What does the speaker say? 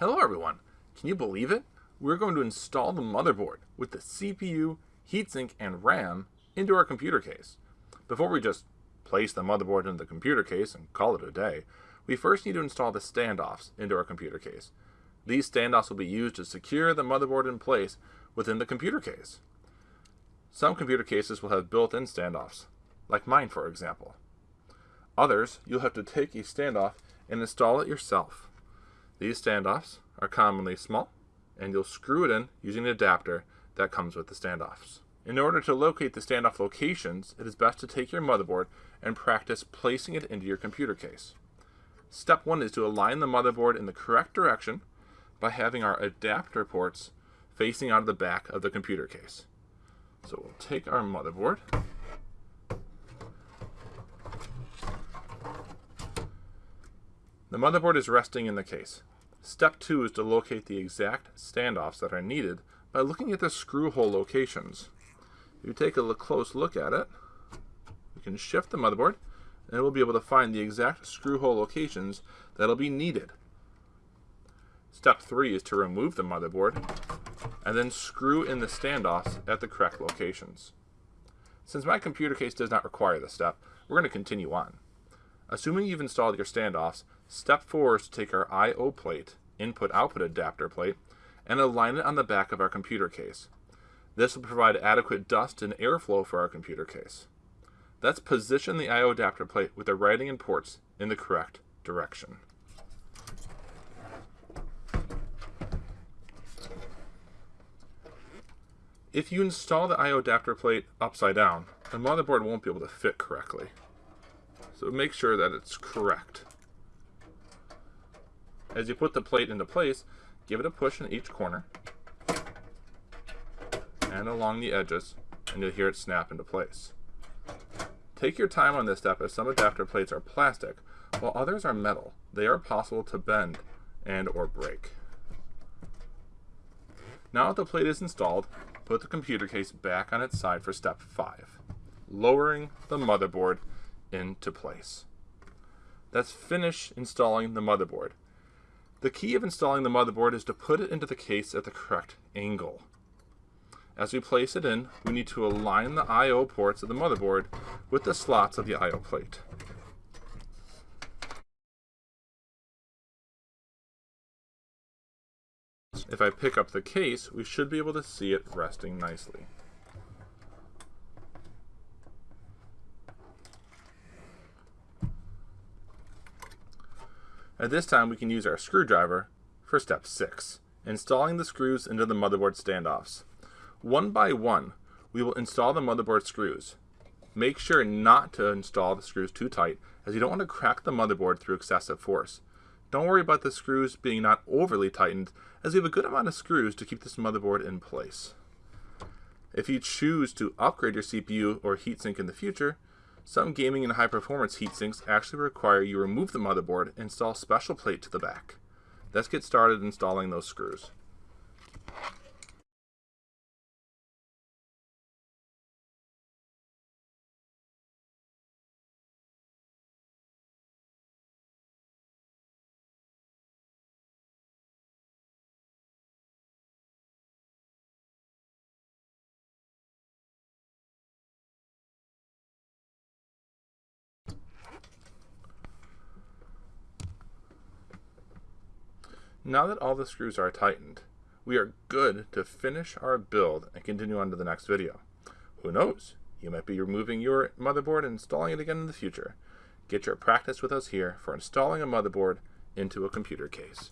Hello everyone! Can you believe it? We're going to install the motherboard with the CPU, heatsink, and RAM into our computer case. Before we just place the motherboard into the computer case and call it a day, we first need to install the standoffs into our computer case. These standoffs will be used to secure the motherboard in place within the computer case. Some computer cases will have built-in standoffs, like mine for example. Others, you'll have to take a standoff and install it yourself. These standoffs are commonly small, and you'll screw it in using an adapter that comes with the standoffs. In order to locate the standoff locations, it is best to take your motherboard and practice placing it into your computer case. Step one is to align the motherboard in the correct direction by having our adapter ports facing out of the back of the computer case. So we'll take our motherboard The motherboard is resting in the case. Step 2 is to locate the exact standoffs that are needed by looking at the screw hole locations. If you take a close look at it, you can shift the motherboard and we'll be able to find the exact screw hole locations that'll be needed. Step 3 is to remove the motherboard and then screw in the standoffs at the correct locations. Since my computer case does not require this step, we're going to continue on. Assuming you've installed your standoffs, step 4 is to take our I.O. plate, input-output adapter plate, and align it on the back of our computer case. This will provide adequate dust and airflow for our computer case. Let's position the I.O. adapter plate with the writing and ports in the correct direction. If you install the I.O. adapter plate upside down, the motherboard won't be able to fit correctly. So make sure that it's correct. As you put the plate into place, give it a push in each corner and along the edges, and you'll hear it snap into place. Take your time on this step as some adapter plates are plastic, while others are metal. They are possible to bend and or break. Now that the plate is installed, put the computer case back on its side for step 5, lowering the motherboard into place. Let's finish installing the motherboard. The key of installing the motherboard is to put it into the case at the correct angle. As we place it in, we need to align the I.O. ports of the motherboard with the slots of the I.O. plate. If I pick up the case, we should be able to see it resting nicely. At this time, we can use our screwdriver for step 6, installing the screws into the motherboard standoffs. One by one, we will install the motherboard screws. Make sure not to install the screws too tight, as you don't want to crack the motherboard through excessive force. Don't worry about the screws being not overly tightened, as we have a good amount of screws to keep this motherboard in place. If you choose to upgrade your CPU or heatsink in the future, some gaming and high-performance heatsinks actually require you remove the motherboard and install special plate to the back. Let's get started installing those screws. Now that all the screws are tightened, we are good to finish our build and continue on to the next video. Who knows? You might be removing your motherboard and installing it again in the future. Get your practice with us here for installing a motherboard into a computer case.